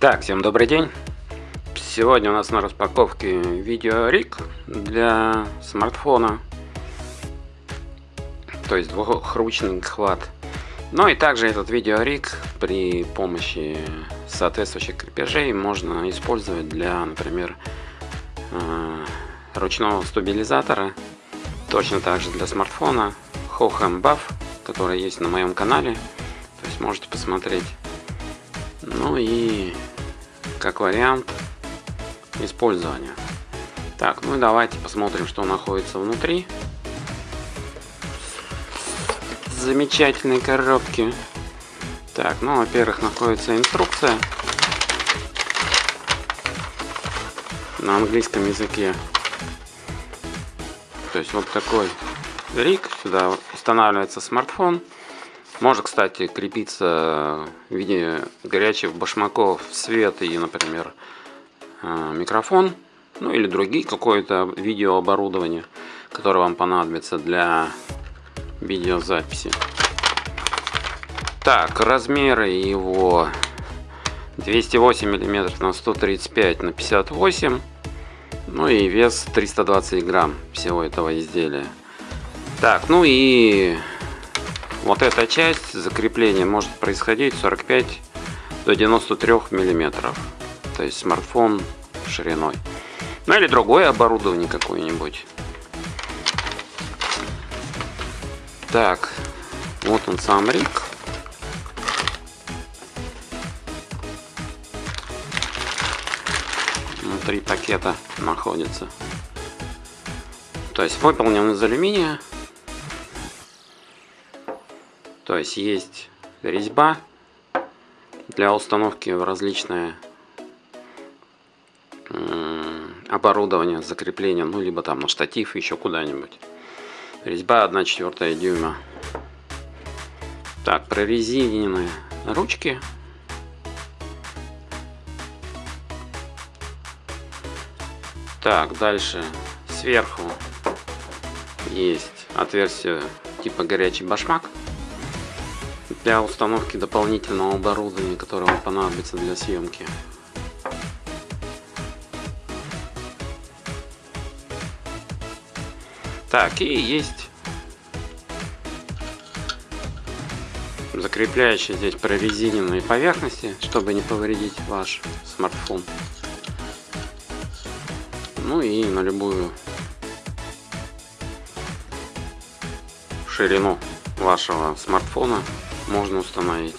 Так, всем добрый день. Сегодня у нас на распаковке видеориг для смартфона. То есть двухручный хват. Ну и также этот видеориг при помощи соответствующих крепежей можно использовать для, например, э, ручного стабилизатора. Точно так же для смартфона. Hohem Buff, который есть на моем канале. То есть можете посмотреть. Ну и как вариант использования. Так, ну и давайте посмотрим, что находится внутри замечательной коробки. Так, ну, во-первых, находится инструкция на английском языке. То есть вот такой рик, сюда устанавливается смартфон. Может, кстати, крепиться в виде горячих башмаков свет и, например, э, микрофон, ну или другие какое-то видеооборудование, которое вам понадобится для видеозаписи. Так, размеры его 208 мм на 135 на 58 ну и вес 320 грамм всего этого изделия. Так, ну и вот эта часть закрепления может происходить 45 до 93 миллиметров. То есть смартфон шириной. Ну или другое оборудование какое-нибудь. Так, вот он сам рик. Внутри пакета находится. То есть выполнен из алюминия. То есть есть резьба для установки в различное оборудование, закрепление, ну либо там на штатив, еще куда-нибудь. Резьба 1 четвертая дюйма. Так, прорезиненные ручки. Так, дальше сверху есть отверстие типа горячий башмак для установки дополнительного оборудования, которое вам понадобится для съемки. Так, и есть закрепляющие здесь прорезиненные поверхности, чтобы не повредить ваш смартфон. Ну и на любую ширину вашего смартфона можно установить.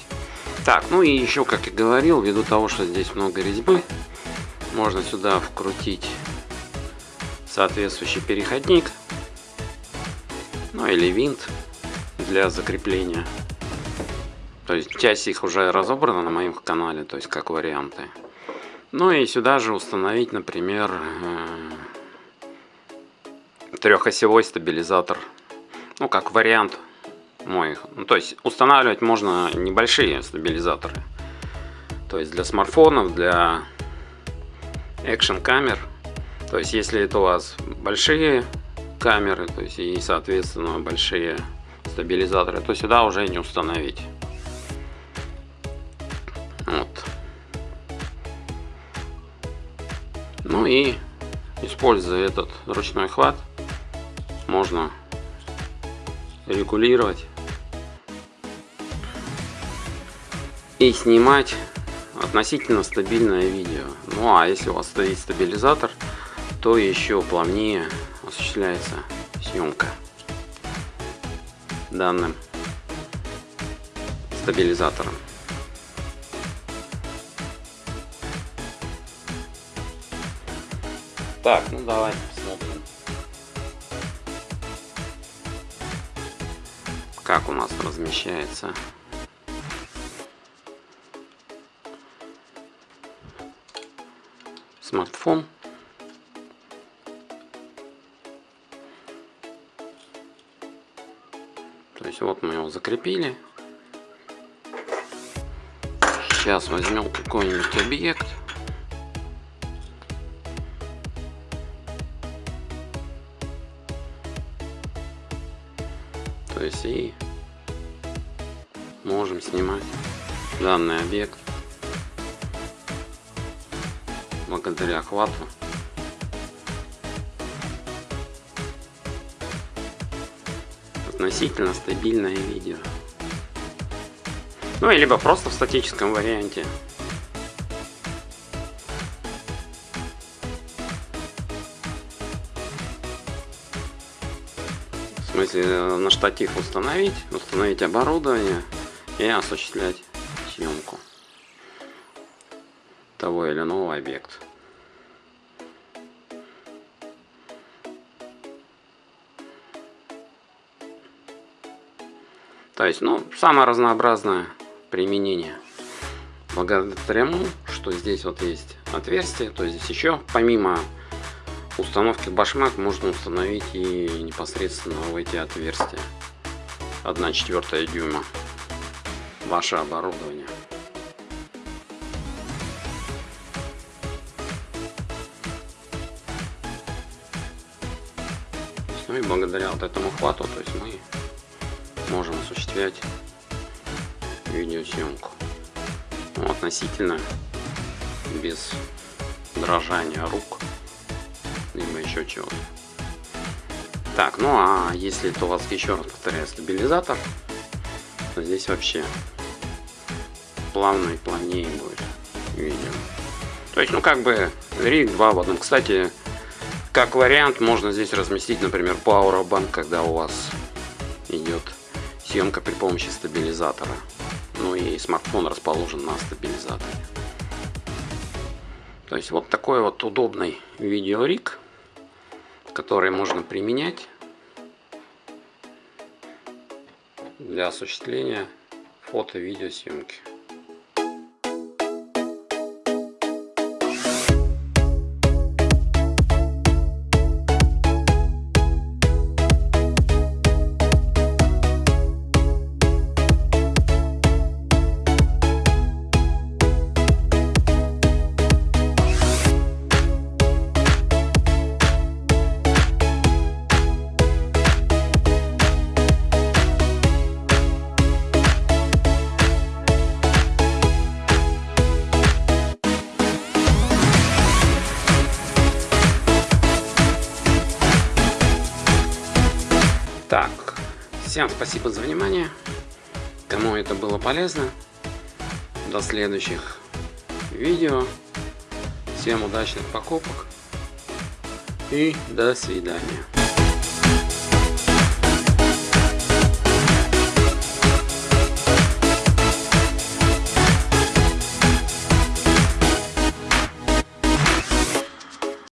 Так, ну и еще, как я говорил, ввиду того, что здесь много резьбы, можно сюда вкрутить соответствующий переходник, ну или винт для закрепления. То есть часть их уже разобрана на моем канале, то есть как варианты. Ну и сюда же установить, например, э, трехосевой стабилизатор. Ну, как вариант мой. Ну, то есть устанавливать можно небольшие стабилизаторы. То есть для смартфонов, для экшен камер. То есть если это у вас большие камеры, то есть и соответственно большие стабилизаторы, то сюда уже не установить. Вот. Ну и используя этот ручной хват, можно регулировать и снимать относительно стабильное видео. Ну а если у вас стоит стабилизатор, то еще плавнее осуществляется съемка данным стабилизатором. Так, ну давай посмотрим. Как у нас размещается смартфон. То есть вот мы его закрепили. Сейчас возьмем какой-нибудь объект. То есть и можем снимать данный объект благодаря охвату. Относительно стабильное видео. Ну, и либо просто в статическом варианте. В смысле, на штатив установить, установить оборудование и осуществлять съемку того или иного объекта. То есть, ну, самое разнообразное применение. Благодаря тому, что здесь вот есть отверстие, то есть здесь еще помимо установки башмак можно установить и непосредственно в эти отверстия. 1 четвертая дюйма. Ваше оборудование. Ну и благодаря вот этому хвату то есть мы можем осуществлять видеосъемку ну, относительно без дрожания рук либо еще чего-то. Так, ну а если это у вас, еще раз повторяю, стабилизатор, то здесь вообще плавно и плавнее будет видео. То есть, ну как бы риг 2 в одном. Кстати, как вариант, можно здесь разместить, например, Powerbank, когда у вас идет съемка при помощи стабилизатора. Ну и смартфон расположен на стабилизаторе. То есть вот такой вот удобный видеориг которые можно применять для осуществления фото-видеосъемки. Так, всем спасибо за внимание. Кому это было полезно. До следующих видео. Всем удачных покупок. И до свидания.